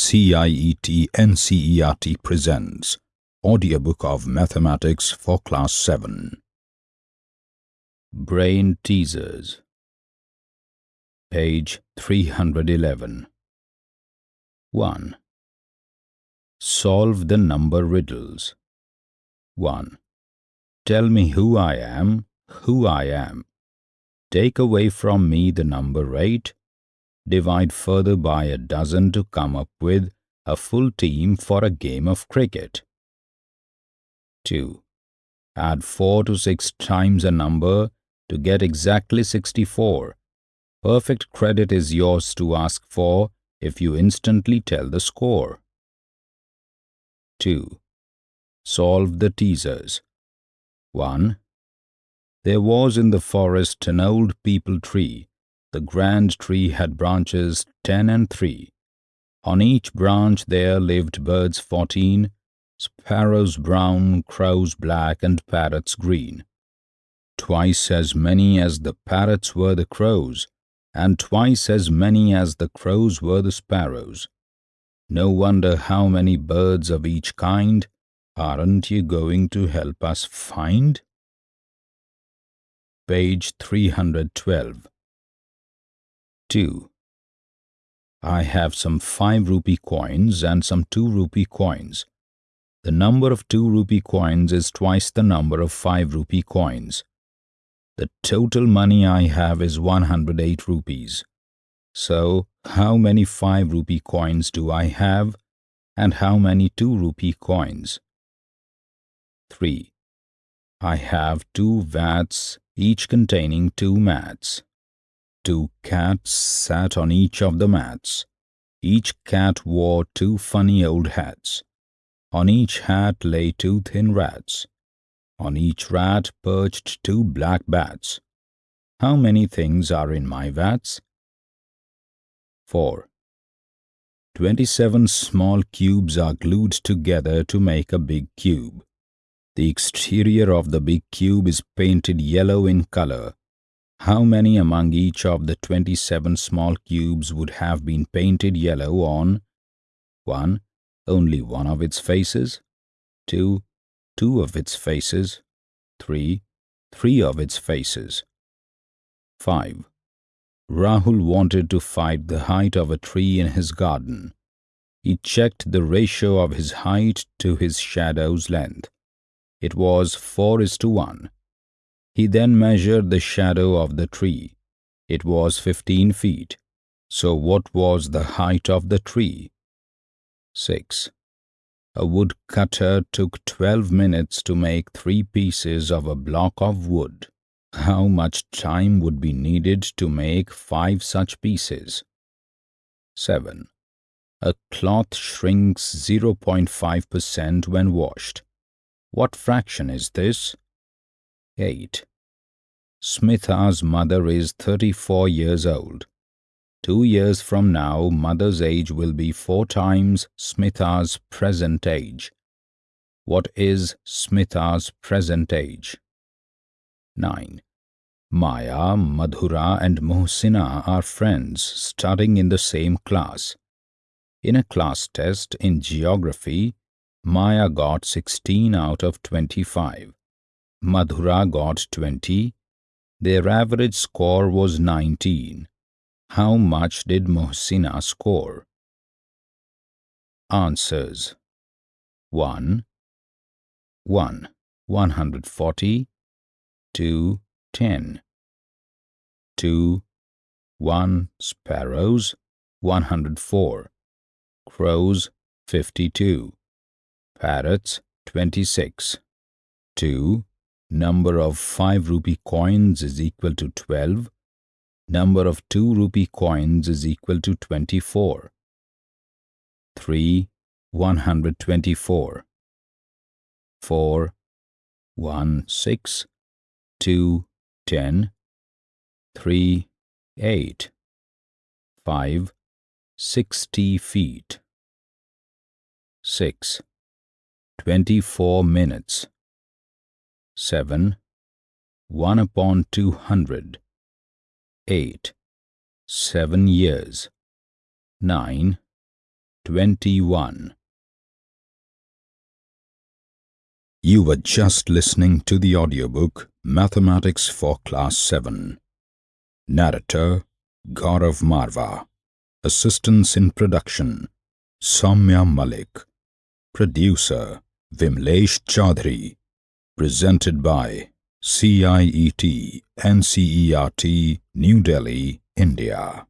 CIET NCERT presents Audiobook of Mathematics for Class 7 Brain Teasers Page 311 1. Solve the number riddles 1. Tell me who I am, who I am. Take away from me the number 8 divide further by a dozen to come up with a full team for a game of cricket. 2. Add 4 to 6 times a number to get exactly 64. Perfect credit is yours to ask for if you instantly tell the score. 2. Solve the teasers. 1. There was in the forest an old peepal tree the grand tree had branches ten and three. On each branch there lived birds fourteen, sparrows brown, crows black, and parrots green. Twice as many as the parrots were the crows, and twice as many as the crows were the sparrows. No wonder how many birds of each kind aren't you going to help us find? Page 312 2. I have some 5 rupee coins and some 2 rupee coins. The number of 2 rupee coins is twice the number of 5 rupee coins. The total money I have is 108 rupees. So, how many 5 rupee coins do I have and how many 2 rupee coins? 3. I have two vats, each containing two mats. Two cats sat on each of the mats. Each cat wore two funny old hats. On each hat lay two thin rats. On each rat perched two black bats. How many things are in my vats? 4. Twenty-seven small cubes are glued together to make a big cube. The exterior of the big cube is painted yellow in color how many among each of the 27 small cubes would have been painted yellow on 1. Only one of its faces 2. Two of its faces 3. Three of its faces 5. Rahul wanted to find the height of a tree in his garden. He checked the ratio of his height to his shadow's length. It was 4 is to 1. He then measured the shadow of the tree. It was fifteen feet. So what was the height of the tree? 6. A woodcutter took twelve minutes to make three pieces of a block of wood. How much time would be needed to make five such pieces? 7. A cloth shrinks 0.5% when washed. What fraction is this? 8. Smitha's mother is 34 years old. Two years from now, mother's age will be four times Smitha's present age. What is Smitha's present age? 9. Maya, Madhura and Mohsina are friends studying in the same class. In a class test in geography, Maya got 16 out of 25. Madhura got 20. Their average score was 19. How much did Mohsina score? Answers 1. 1. 140 2. 10 2. 1. Sparrows 104 Crows 52 Parrots 26 2. Number of 5 rupee coins is equal to 12. Number of 2 rupee coins is equal to 24. 3. 124. 4. 1. 6. 2. 10. 3. 8. 5. 60 feet. 6. 24 minutes. 7. 1 upon 200. 8. 7 years. 9. 21. You were just listening to the audiobook Mathematics for Class 7. Narrator Gaurav Marva. Assistance in production Soumya Malik. Producer Vimlesh Chaudhary. Presented by CIET NCERT New Delhi, India.